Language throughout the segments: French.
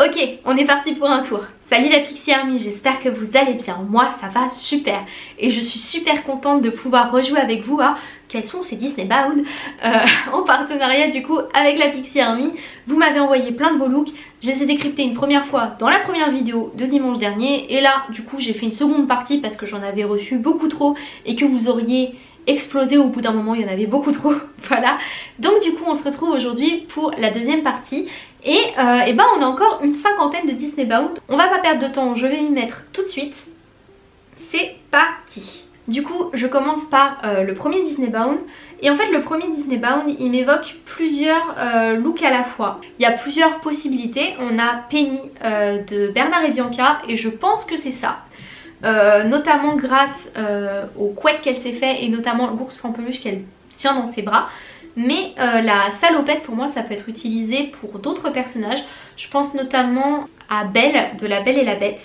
Ok, on est parti pour un tour. Salut la Pixie Army, j'espère que vous allez bien. Moi, ça va super. Et je suis super contente de pouvoir rejouer avec vous à quels sont ces Disney Bound euh, en partenariat du coup avec la Pixie Army. Vous m'avez envoyé plein de beaux looks. Je les ai décryptés une première fois dans la première vidéo de dimanche dernier. Et là, du coup, j'ai fait une seconde partie parce que j'en avais reçu beaucoup trop et que vous auriez explosé au bout d'un moment, il y en avait beaucoup trop, voilà. Donc du coup on se retrouve aujourd'hui pour la deuxième partie et, euh, et ben on a encore une cinquantaine de Disney Bound. On va pas perdre de temps, je vais m'y mettre tout de suite. C'est parti Du coup je commence par euh, le premier Disney Bound. Et en fait le premier Disney Bound il m'évoque plusieurs euh, looks à la fois. Il y a plusieurs possibilités. On a Penny de Bernard et Bianca et je pense que c'est ça. notamment grâce au couette qu'elle s'est fait et notamment l'ours en peluche qu'elle tient dans ses bras. Mais euh, la salopette pour moi ça peut être utilisé pour d'autres personnages. Je pense notamment à Belle de La Belle et la Bête.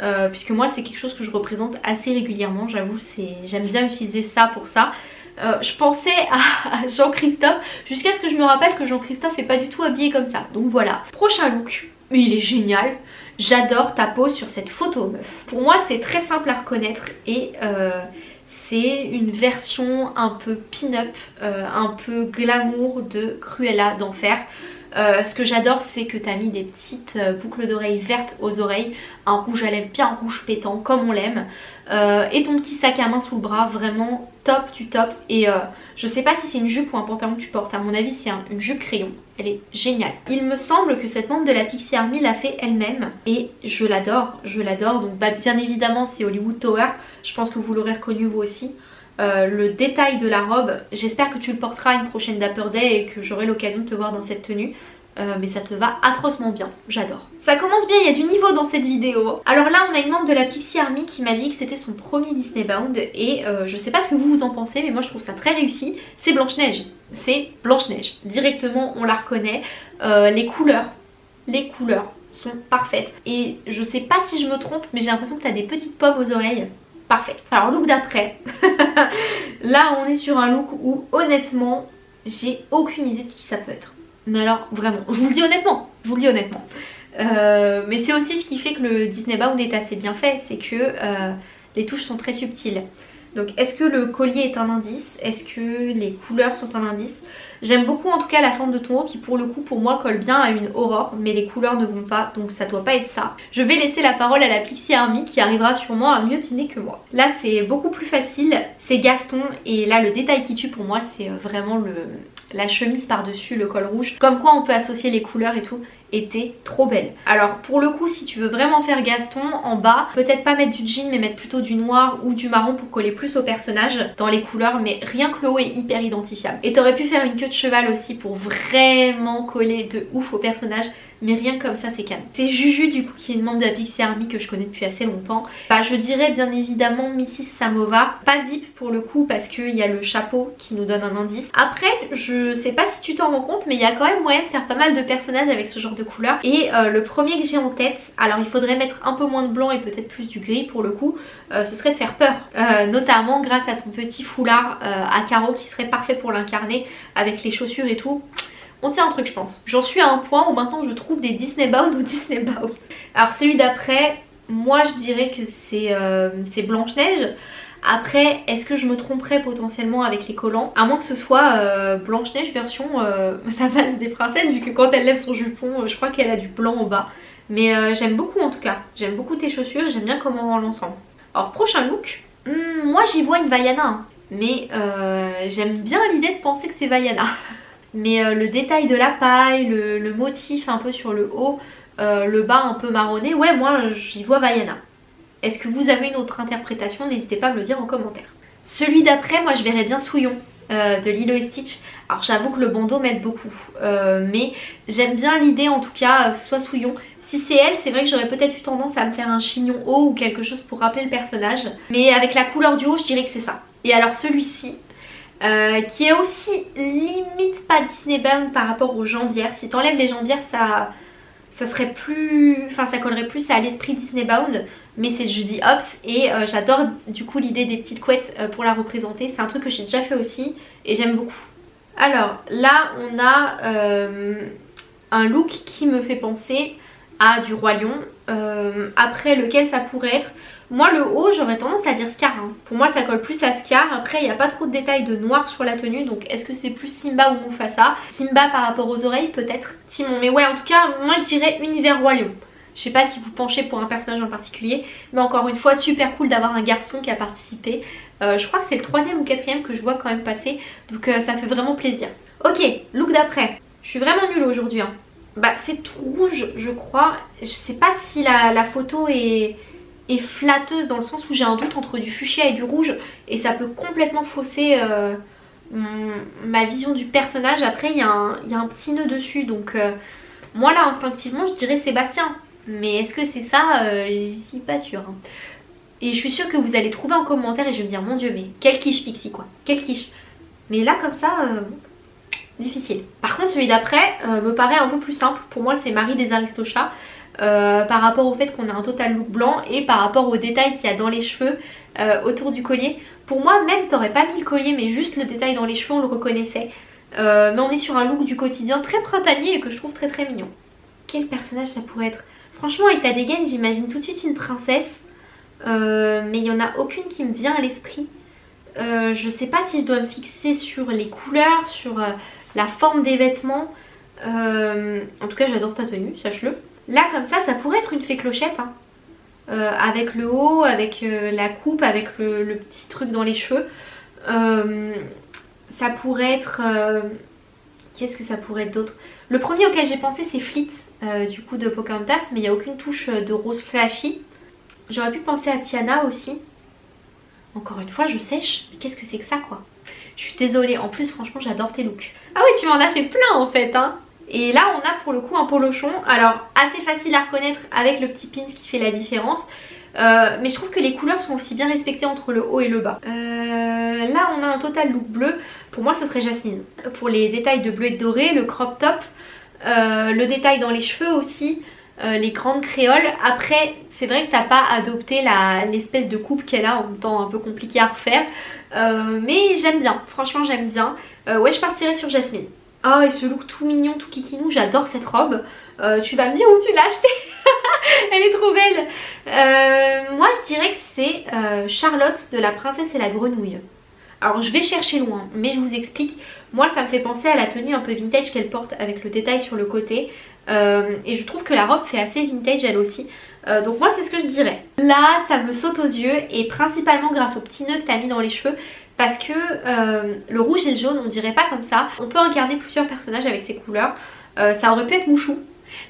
Euh, puisque moi c'est quelque chose que je représente assez régulièrement, j'avoue j'aime bien utiliser ça pour ça. Euh, je pensais à, Jean-Christophe jusqu'à ce que je me rappelle que Jean-Christophe est pas du tout habillé comme ça. Donc voilà. Prochain look, il est génial. J'adore ta pose sur cette photo meuf. Pour moi c'est très simple à reconnaître et c'est une version un peu pin-up, euh, un peu glamour de Cruella d'enfer. Euh, ce que j'adore c'est que tu as mis des petites euh, boucles d'oreilles vertes aux oreilles, un rouge à lèvres bien rouge pétant comme on l'aime et ton petit sac à main sous le bras vraiment top du top et je sais pas si c'est une jupe ou un pantalon que tu portes, à mon avis c'est une jupe crayon, elle est géniale. Il me semble que cette membre de la Pixie Army l'a fait elle-même et je l'adore, je l'adore. Donc bah, bien évidemment c'est Hollywood Tower, je pense que vous l'aurez reconnu vous aussi. Euh, le détail de la robe, j'espère que tu le porteras une prochaine Dapper Day et que j'aurai l'occasion de te voir dans cette tenue. Euh, mais ça te va atrocement bien, j'adore. Ça commence bien, il y a du niveau dans cette vidéo. Alors là on a une membre de la Pixie Army qui m'a dit que c'était son premier Disney Bound et euh, je sais pas ce que vous en pensez mais moi je trouve ça très réussi. C'est Blanche-Neige, c'est Blanche-Neige. Directement on la reconnaît, euh, les couleurs, les couleurs sont parfaites et je sais pas si je me trompe mais j'ai l'impression que t'as des petites pommes aux oreilles. Parfait. Alors look d'après, là on est sur un look où honnêtement j'ai aucune idée de qui ça peut être. Mais alors vraiment, je vous le dis honnêtement, je vous le dis honnêtement. Euh, mais c'est aussi ce qui fait que le Disney Bound est assez bien fait, c'est que euh, les touches sont très subtiles. Donc est-ce que le collier est un indice? Est-ce que les couleurs sont un indice? J'aime beaucoup en tout cas la forme de ton haut qui pour le coup pour moi colle bien à une aurore mais les couleurs ne vont pas donc ça doit pas être ça. Je vais laisser la parole à la Pixie Army qui arrivera sûrement à mieux dîner que moi. Là c'est beaucoup plus facile, c'est Gaston et là le détail qui tue pour moi c'est euh, vraiment le, la chemise par-dessus, le col rouge. Comme quoi on peut associer les couleurs et tout était trop belle. Alors pour le coup si tu veux vraiment faire Gaston en bas peut-être pas mettre du jean mais mettre plutôt du noir ou du marron pour coller plus au personnage dans les couleurs mais rien que le haut est hyper identifiable. Et t'aurais pu faire une queue de cheval aussi pour vraiment coller de ouf au personnage mais rien comme ça c'est calme. C'est Juju du coup qui est une membre de la Pixie Army que je connais depuis assez longtemps. Bah je dirais bien évidemment Mrs Samova, pas Zip pour le coup parce qu'il y a le chapeau qui nous donne un indice. Après je sais pas si tu t'en rends compte mais il y a quand même moyen de faire pas mal de personnages avec ce genre de couleur et euh, le premier que j'ai en tête, alors il faudrait mettre un peu moins de blanc et peut-être plus du gris pour le coup, euh, ce serait de faire peur. Euh, notamment grâce à ton petit foulard à carreaux qui serait parfait pour l'incarner avec les chaussures et tout on tient un truc je pense. J'en suis à un point où maintenant je trouve des Disney Bound ou Disney Bound. Alors celui d'après, moi je dirais que c'est euh, Blanche-Neige. Après, est-ce que je me tromperais potentiellement avec les collants? À moins que ce soit euh, Blanche-Neige version euh, la base des princesses, vu que quand elle lève son jupon, je crois qu'elle a du blanc au bas. Mais j'aime beaucoup en tout cas. J'aime beaucoup tes chaussures, j'aime bien comment on l'ensemble. Alors prochain look, hmm, moi j'y vois une Vaiana. Mais j'aime bien l'idée de penser que c'est Vaiana. Mais euh, le détail de la paille, le, motif un peu sur le haut, euh, le bas un peu marronné, ouais moi j'y vois Vaiana. Est-ce que vous avez une autre interprétation? N'hésitez pas à me le dire en commentaire. Celui d'après, moi je verrais bien Souillon euh, de Lilo et Stitch. Alors j'avoue que le bandeau m'aide beaucoup, mais j'aime bien l'idée en tout cas soit Souillon. Si c'est elle, c'est vrai que j'aurais peut-être eu tendance à me faire un chignon haut ou quelque chose pour rappeler le personnage. Mais avec la couleur du haut, je dirais que c'est ça. Et alors celui-ci, euh, qui est aussi limite pas Disney Bound par rapport aux jambières. Si t'enlèves les jambières, ça, ça serait plus... Enfin, ça collerait plus à l'esprit Disney Bound. Mais c'est Judy Hopps et euh, j'adore du coup l'idée des petites couettes euh, pour la représenter. C'est un truc que j'ai déjà fait aussi et j'aime beaucoup. Alors là, on a un look qui me fait penser à du roi lion. Après lequel ça pourrait être moi le haut j'aurais tendance à dire Scar. Hein. Pour moi ça colle plus à Scar. Après il n'y a pas trop de détails de noir sur la tenue. Donc est-ce que c'est plus Simba ou Mufasa? Simba par rapport aux oreilles peut-être Timon. Mais ouais en tout cas moi je dirais univers roi lion. Je sais pas si vous penchez pour un personnage en particulier. Mais encore une fois super cool d'avoir un garçon qui a participé. Euh, je crois que c'est le troisième ou quatrième que je vois quand même passer. Donc euh, ça fait vraiment plaisir. Ok, look d'après. Je suis vraiment nulle aujourd'hui. Hein. Bah c'est tout rouge je crois. Je sais pas si la, photo est, est, flatteuse dans le sens où j'ai un doute entre du fuchsia et du rouge. Et ça peut complètement fausser euh, ma vision du personnage. Après il y, a un petit nœud dessus donc moi là instinctivement je dirais Sébastien. Mais est-ce que c'est ça? Je suis pas sûre. Hein. Et je suis sûre que vous allez trouver en commentaire et je vais me dire mon dieu mais quel quiche Pixie quoi, quel quiche. Mais là comme ça, euh, difficile. Par contre celui d'après euh, me paraît un peu plus simple. Pour moi c'est Marie des Aristochats. Euh, par rapport au fait qu'on a un total look blanc et par rapport aux détails qu'il y a dans les cheveux autour du collier. Pour moi même t'aurais pas mis le collier mais juste le détail dans les cheveux on le reconnaissait. mais on est sur un look du quotidien très printanier et que je trouve très très mignon. Quel personnage ça pourrait être? Franchement avec ta dégaine j'imagine tout de suite une princesse euh, mais il n'y en a aucune qui me vient à l'esprit. Euh, je sais pas si je dois me fixer sur les couleurs, sur euh, la forme des vêtements. en tout cas j'adore ta tenue, sache-le. Là comme ça, ça pourrait être une fée clochette. Hein. avec le haut, avec la coupe, avec le, petit truc dans les cheveux. ça pourrait être... Qu'est-ce que ça pourrait être d'autre? Le premier auquel j'ai pensé c'est Fleet, du coup de Pocahontas, mais il n'y a aucune touche de rose flashy. J'aurais pu penser à Tiana aussi. Encore une fois, je sèche. Mais qu'est-ce que c'est que ça, quoi? Je suis désolée. En plus, franchement, j'adore tes looks. Ah oui, tu m'en as fait plein, en fait, hein et là on a pour le coup un polochon, alors assez facile à reconnaître avec le petit pin qui fait la différence. Euh, mais je trouve que les couleurs sont aussi bien respectées entre le haut et le bas. Euh, là on a un total look bleu, pour moi ce serait Jasmine. Pour les détails de bleu et de doré, le crop top, euh, le détail dans les cheveux aussi, les grandes créoles. Après c'est vrai que t'as pas adopté l'espèce de coupe qu'elle a en même temps un peu compliqué à refaire. Mais j'aime bien, franchement j'aime bien. Ouais je partirais sur Jasmine. Oh et ce look tout mignon, tout kikinou, j'adore cette robe. Euh, tu vas me dire où tu l'as achetée Elle est trop belle Moi je dirais que c'est Charlotte de la princesse et la grenouille. Alors je vais chercher loin, mais je vous explique. Moi ça me fait penser à la tenue un peu vintage qu'elle porte avec le détail sur le côté. et je trouve que la robe fait assez vintage elle aussi. Euh, donc moi c'est ce que je dirais. Là ça me saute aux yeux et principalement grâce au petit nœud que tu as mis dans les cheveux parce que euh, le rouge et le jaune on dirait pas comme ça. On peut incarner plusieurs personnages avec ces couleurs. Euh, ça aurait pu être Mouchou.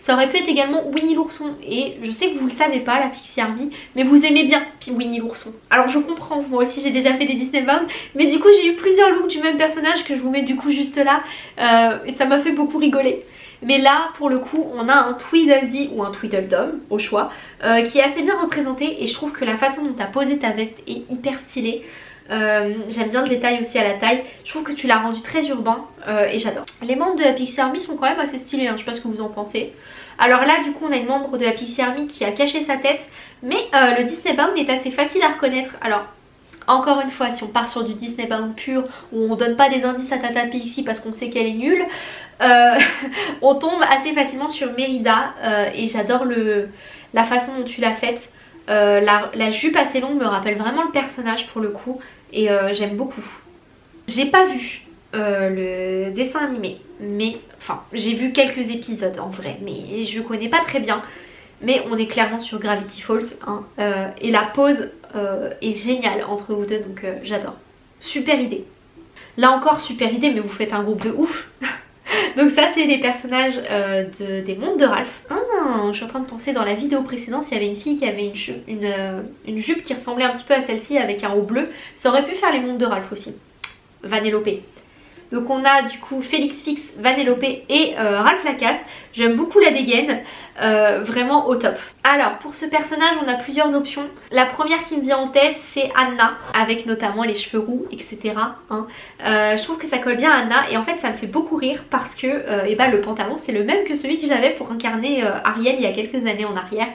Ça aurait pu être également Winnie l'ourson et je sais que vous le savez pas la Pixie Army mais vous aimez bien Winnie l'ourson. Alors je comprends, moi aussi j'ai déjà fait des Disney Bound mais du coup j'ai eu plusieurs looks du même personnage que je vous mets du coup juste là et ça m'a fait beaucoup rigoler. Mais là, pour le coup, on a un Tweedledee ou un Tweedledum, au choix, euh, qui est assez bien représenté et je trouve que la façon dont tu as posé ta veste est hyper stylée. Euh, j'aime bien le détail aussi à la taille. Je trouve que tu l'as rendu très urbain euh, et j'adore. Les membres de la Pixie Army sont quand même assez stylés, hein, je sais pas ce que vous en pensez. Alors là du coup on a une membre de la Pixie Army qui a caché sa tête mais le Disney Bound est assez facile à reconnaître. Alors encore une fois, si on part sur du Disney Bound pur, où on donne pas des indices à Tata Pixie parce qu'on sait qu'elle est nulle, euh, on tombe assez facilement sur Mérida euh, et j'adore la façon dont tu l'as faite. Euh, la, jupe assez longue me rappelle vraiment le personnage pour le coup et j'aime beaucoup. J'ai pas vu le dessin animé, mais enfin j'ai vu quelques épisodes en vrai, mais je connais pas très bien. Mais on est clairement sur Gravity Falls hein, et la pose est géniale entre vous deux donc j'adore. Super idée. Là encore super idée mais vous faites un groupe de ouf Donc ça c'est les personnages euh, des mondes de Ralph. Ah, je suis en train de penser dans la vidéo précédente il y avait une fille qui avait une, jupe, euh, une, jupe qui ressemblait un petit peu à celle-ci avec un haut bleu. Ça aurait pu faire les mondes de Ralph aussi. Vanellope. Donc on a du coup Félix Fix, Vanellope et euh, Ralph Lacasse. J'aime beaucoup la dégaine, euh, vraiment au top. Alors pour ce personnage on a plusieurs options. La première qui me vient en tête c'est Anna avec notamment les cheveux roux etc. Hein. Euh, je trouve que ça colle bien à Anna et en fait ça me fait beaucoup rire parce que ben, le pantalon c'est le même que celui que j'avais pour incarner Ariel il y a quelques années en arrière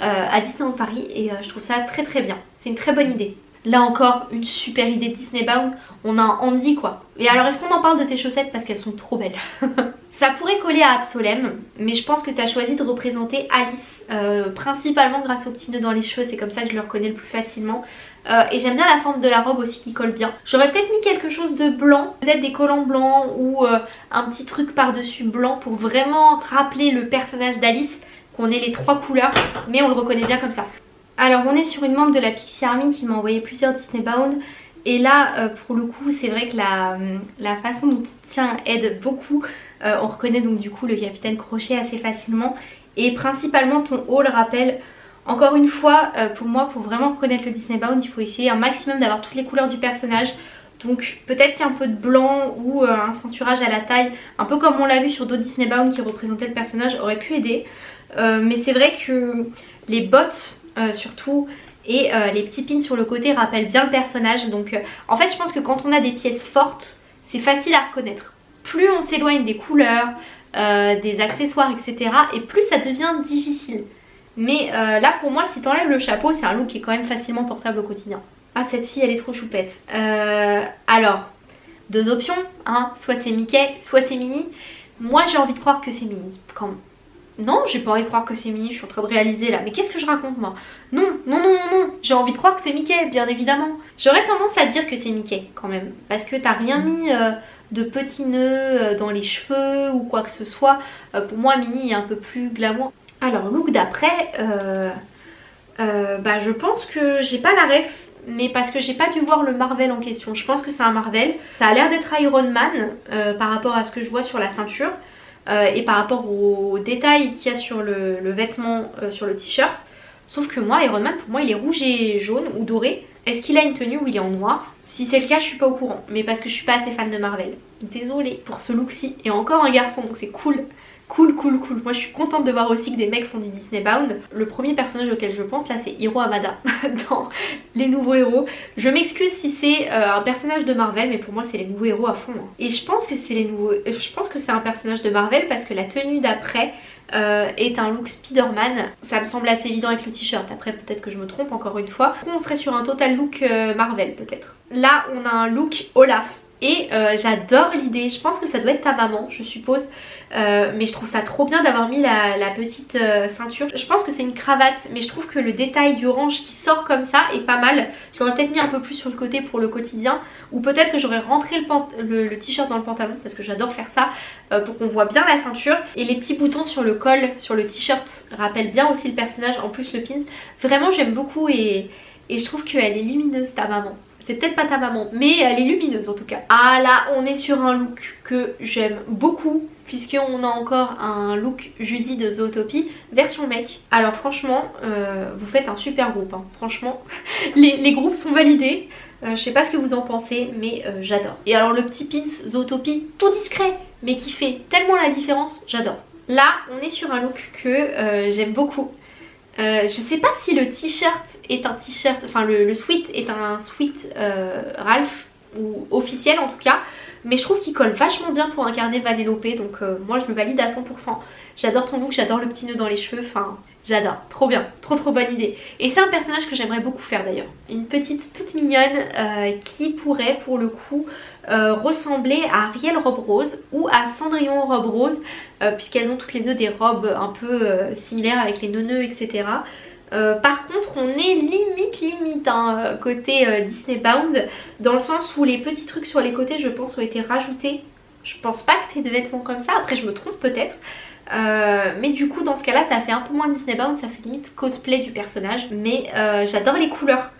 à Disneyland Paris et je trouve ça très très bien. C'est une très bonne idée. Là encore, une super idée Disney Bound. On a un Andy quoi. Et alors, est-ce qu'on en parle de tes chaussettes parce qu'elles sont trop belles Ça pourrait coller à Absolem, mais je pense que tu as choisi de représenter Alice, euh, principalement grâce aux petits nœuds dans les cheveux, c'est comme ça que je le reconnais le plus facilement. Euh, et j'aime bien la forme de la robe aussi qui colle bien. J'aurais peut-être mis quelque chose de blanc, peut-être des collants blancs ou euh, un petit truc par-dessus blanc pour vraiment rappeler le personnage d'Alice, qu'on ait les trois couleurs, mais on le reconnaît bien comme ça. Alors on est sur une membre de la Pixie Army qui m'a envoyé plusieurs Disney Bound. Et là, euh, pour le coup, c'est vrai que la, façon dont tu tiens aide beaucoup. on reconnaît donc du coup le capitaine Crochet assez facilement. Et principalement ton haut le rappelle encore une fois, euh, pour moi, pour vraiment reconnaître le Disney Bound, il faut essayer un maximum d'avoir toutes les couleurs du personnage. Donc peut-être qu'un peu de blanc ou euh, un ceinturage à la taille, un peu comme on l'a vu sur d'autres Disney Bound qui représentaient le personnage, aurait pu aider. Euh, mais c'est vrai que les bottes surtout et les petits pins sur le côté rappellent bien le personnage. Donc en fait je pense que quand on a des pièces fortes, c'est facile à reconnaître. Plus on s'éloigne des couleurs, des accessoires, etc. et plus ça devient difficile. Mais euh, là pour moi si t'enlèves le chapeau c'est un look qui est quand même facilement portable au quotidien. Ah cette fille elle est trop choupette. Euh, alors, deux options, hein. soit c'est Mickey, soit c'est Minnie. Moi j'ai envie de croire que c'est Minnie. Quand non, j'ai pas envie de croire que c'est Minnie, je suis en train de réaliser là. Mais qu'est-ce que je raconte moi? Non, non, non, non, non, j'ai envie de croire que c'est Mickey, bien évidemment. J'aurais tendance à dire que c'est Mickey quand même. Parce que t'as rien mis euh, de petits nœuds dans les cheveux ou quoi que ce soit. pour moi, Minnie est un peu plus glamour. Alors look d'après, euh, euh, bah, je pense que j'ai pas la ref mais parce que j'ai pas dû voir le Marvel en question. Je pense que c'est un Marvel. Ça a l'air d'être Iron Man euh, par rapport à ce que je vois sur la ceinture et par rapport aux détails qu'il y a sur le, vêtement, sur le t-shirt. Sauf que moi, Iron Man, pour moi, il est rouge et jaune ou doré. Est-ce qu'il a une tenue où il est en noir? Si c'est le cas, je suis pas au courant. Mais parce que je suis pas assez fan de Marvel. Désolée pour ce look-ci. Et encore un garçon, donc c'est cool. Cool, cool, cool. Moi je suis contente de voir aussi que des mecs font du Disney Bound. Le premier personnage auquel je pense là c'est Hiro Amada dans les nouveaux héros. Je m'excuse si c'est euh, un personnage de Marvel mais pour moi c'est les nouveaux héros à fond. Hein. Et je pense que c'est les nouveaux... Je pense que c'est un personnage de Marvel parce que la tenue d'après euh, est un look Spider-Man. Ça me semble assez évident avec le t-shirt. Après peut-être que je me trompe encore une fois. On serait sur un total look euh, Marvel peut-être. Là on a un look Olaf. Et j'adore l'idée, je pense que ça doit être ta maman je suppose euh, mais je trouve ça trop bien d'avoir mis la, petite euh, ceinture. Je pense que c'est une cravate mais je trouve que le détail du orange qui sort comme ça est pas mal. J'aurais peut-être mis un peu plus sur le côté pour le quotidien ou peut-être que j'aurais rentré le, t-shirt dans le pantalon parce que j'adore faire ça euh, pour qu'on voit bien la ceinture. Et les petits boutons sur le col, sur le t-shirt rappellent bien aussi le personnage, en plus le pin. Vraiment j'aime beaucoup et je trouve qu'elle est lumineuse ta maman. C'est peut-être pas ta maman, mais elle est lumineuse en tout cas. Ah là, on est sur un look que j'aime beaucoup puisqu'on a encore un look Judy de Zootopie version mec. Alors franchement, euh, vous faites un super groupe, hein. franchement. les, groupes sont validés. Euh, je sais pas ce que vous en pensez, mais euh, j'adore. Et alors le petit pins Zootopie, tout discret, mais qui fait tellement la différence, j'adore. Là, on est sur un look que j'aime beaucoup. je sais pas si le t-shirt est un t-shirt, enfin le, le, sweat est un sweat Ralph, ou officiel en tout cas mais je trouve qu'il colle vachement bien pour incarner Vanellope donc euh, moi je me valide à 100%. J'adore ton look, j'adore le petit nœud dans les cheveux, enfin j'adore, trop bien, trop trop bonne idée. Et c'est un personnage que j'aimerais beaucoup faire d'ailleurs. Une petite toute mignonne euh, qui pourrait pour le coup euh, ressembler à Ariel Robe Rose ou à Cendrillon Robe Rose puisqu'elles ont toutes les deux des robes un peu similaires avec les nœuds etc. Euh, par contre on est limite limite hein, euh, côté euh, Disney Bound dans le sens où les petits trucs sur les côtés je pense ont été rajoutés. Je pense pas que t'aies de vêtements comme ça. Après je me trompe peut-être. Mais du coup dans ce cas là ça fait un peu moins Disney Bound ça fait limite cosplay du personnage. Mais j'adore les couleurs.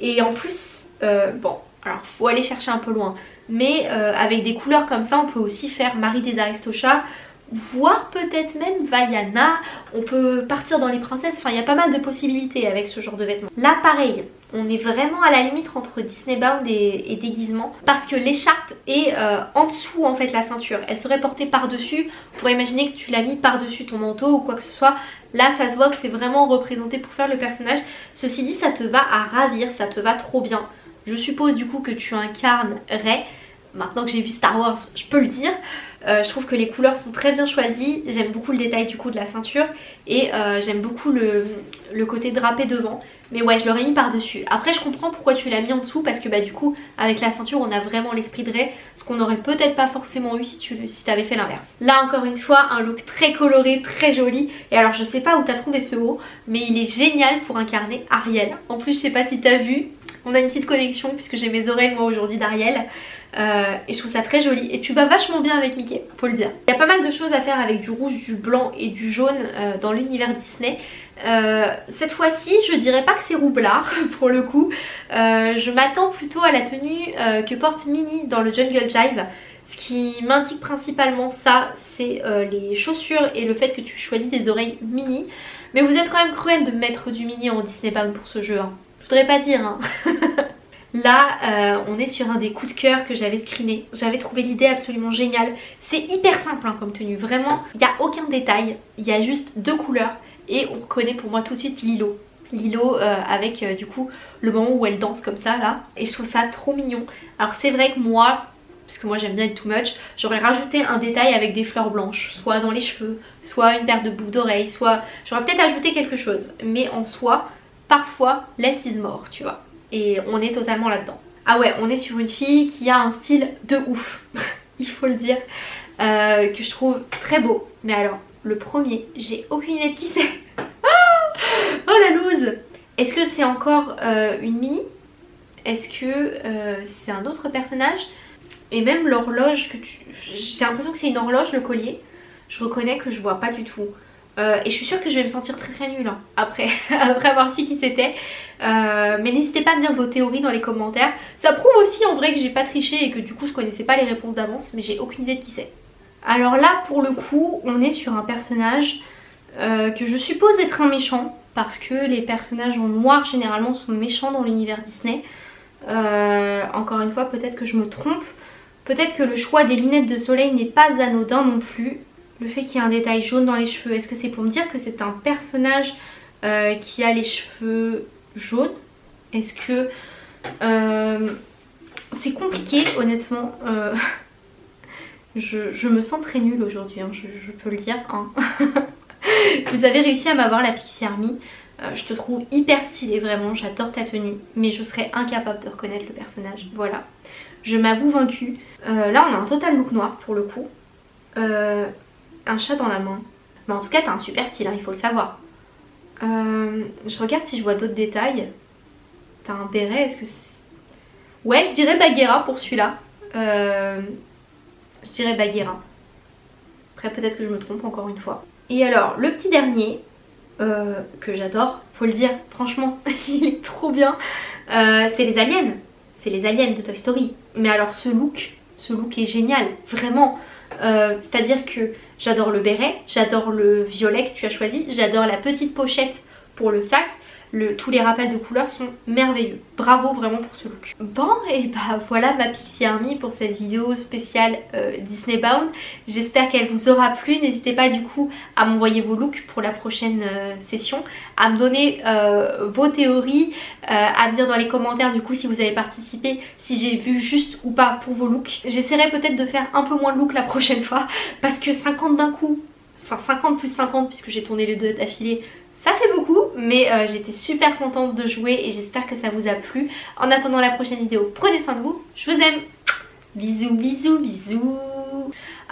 Et en plus bon alors faut aller chercher un peu loin. Mais avec des couleurs comme ça on peut aussi faire Marie des Aristochats voire peut-être même Vaiana, on peut partir dans les princesses, enfin il y a pas mal de possibilités avec ce genre de vêtements. Là pareil, on est vraiment à la limite entre Disney Bound et, déguisement parce que l'écharpe est euh, en dessous en fait la ceinture, elle serait portée par dessus, on pourrait imaginer que tu l'as mis par dessus ton manteau ou quoi que ce soit, là ça se voit que c'est vraiment représenté pour faire le personnage, ceci dit ça te va à ravir, ça te va trop bien. Je suppose du coup que tu incarnes Rey, maintenant que j'ai vu Star Wars je peux le dire, euh, je trouve que les couleurs sont très bien choisies, j'aime beaucoup le détail du coup de la ceinture et euh, j'aime beaucoup le, côté drapé devant. Mais ouais je l'aurais mis par dessus. Après je comprends pourquoi tu l'as mis en dessous parce que bah du coup avec la ceinture on a vraiment l'esprit de Ray. Ce qu'on aurait peut-être pas forcément eu si tu si avais fait l'inverse. Là encore une fois un look très coloré, très joli. Et alors je sais pas où t'as trouvé ce haut mais il est génial pour incarner Ariel. En plus je sais pas si t'as vu, on a une petite connexion puisque j'ai mes oreilles moi aujourd'hui d'Ariel. Euh, et je trouve ça très joli. Et tu vas vachement bien avec Mickey faut le dire. Il y a pas mal de choses à faire avec du rouge du blanc et du jaune euh, dans l'univers Disney. Euh, cette fois-ci je dirais pas que c'est roublard pour le coup. Je m'attends plutôt à la tenue que porte Minnie dans le Jungle Jive. Ce qui m'indique principalement ça c'est les chaussures et le fait que tu choisis des oreilles mini mais vous êtes quand même cruel de mettre du mini en Disney Bound pour ce jeu hein. je voudrais pas dire hein Là, euh, on est sur un des coups de cœur que j'avais screené. J'avais trouvé l'idée absolument géniale. C'est hyper simple hein, comme tenue, vraiment. Il n'y a aucun détail, il y a juste deux couleurs. Et on reconnaît pour moi tout de suite Lilo. Lilo euh, avec euh, du coup le moment où elle danse comme ça là. Et je trouve ça trop mignon. Alors c'est vrai que moi, parce que moi j'aime bien être too much, j'aurais rajouté un détail avec des fleurs blanches. Soit dans les cheveux, soit une paire de boucles d'oreilles, soit... J'aurais peut-être ajouté quelque chose. Mais en soi, parfois, less is more, tu vois et on est totalement là-dedans. Ah ouais, on est sur une fille qui a un style de ouf, il faut le dire, euh, que je trouve très beau. Mais alors, le premier, j'ai aucune idée de qui c'est. oh la loose Est-ce que c'est encore euh, une mini? Est-ce que euh, c'est un autre personnage? Et même l'horloge que tu... J'ai l'impression que c'est une horloge le collier. Je reconnais que je vois pas du tout. Euh, et je suis sûre que je vais me sentir très très nulle hein, après, après avoir su qui c'était. Euh, mais n'hésitez pas à me dire vos théories dans les commentaires. Ça prouve aussi en vrai que j'ai pas triché et que du coup je connaissais pas les réponses d'avance. Mais j'ai aucune idée de qui c'est. Alors là pour le coup on est sur un personnage euh, que je suppose être un méchant. Parce que les personnages en noir généralement sont méchants dans l'univers Disney. encore une fois peut-être que je me trompe. Peut-être que le choix des lunettes de soleil n'est pas anodin non plus. Le fait qu'il y ait un détail jaune dans les cheveux, est-ce que c'est pour me dire que c'est un personnage euh, qui a les cheveux jaunes? Est-ce que... Euh, c'est compliqué honnêtement. Euh, je, me sens très nulle aujourd'hui, hein, je, peux le dire. Hein. Vous avez réussi à m'avoir la Pixie Army. je te trouve hyper stylée vraiment, j'adore ta tenue. Mais je serais incapable de reconnaître le personnage. Voilà. Je m'avoue vaincue. là on a un total look noir pour le coup. Euh, un chat dans la main. Mais en tout cas, t'as un super style, hein, il faut le savoir. Euh, je regarde si je vois d'autres détails. T'as un béret, est-ce que c'est... Ouais, je dirais Bagheera pour celui-là. Euh, je dirais Bagheera. Après, peut-être que je me trompe encore une fois. Et alors, le petit dernier, euh, que j'adore, faut le dire, franchement, il est trop bien. c'est les aliens. C'est les aliens de Toy Story. Mais alors, ce look, ce look est génial, vraiment. C'est-à-dire que J'adore le béret, j'adore le violet que tu as choisi, j'adore la petite pochette pour le sac. Tous les rappels de couleurs sont merveilleux. Bravo vraiment pour ce look. Bon et bah voilà ma Pixie Army pour cette vidéo spéciale euh, Disney Bound. J'espère qu'elle vous aura plu. N'hésitez pas du coup à m'envoyer vos looks pour la prochaine euh, session. À me donner euh, vos théories. à me dire dans les commentaires du coup si vous avez participé. Si j'ai vu juste ou pas pour vos looks. J'essaierai peut-être de faire un peu moins de looks la prochaine fois. Parce que 50 d'un coup enfin 50 plus 50 puisque j'ai tourné les deux d'affilée ça fait beaucoup, mais euh, j'étais super contente de jouer et j'espère que ça vous a plu. En attendant la prochaine vidéo, prenez soin de vous, je vous aime Bisous, bisous, bisous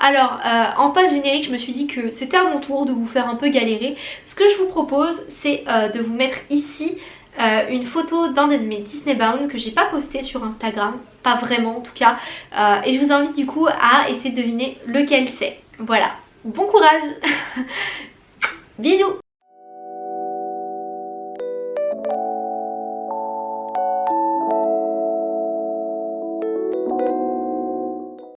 alors, euh, en passe générique, je me suis dit que c'était à mon tour de vous faire un peu galérer. Ce que je vous propose, c'est euh, de vous mettre ici une photo d'un de mes Disney Bound que j'ai pas posté sur Instagram, pas vraiment en tout cas. et je vous invite du coup à essayer de deviner lequel c'est. Voilà, bon courage Bisous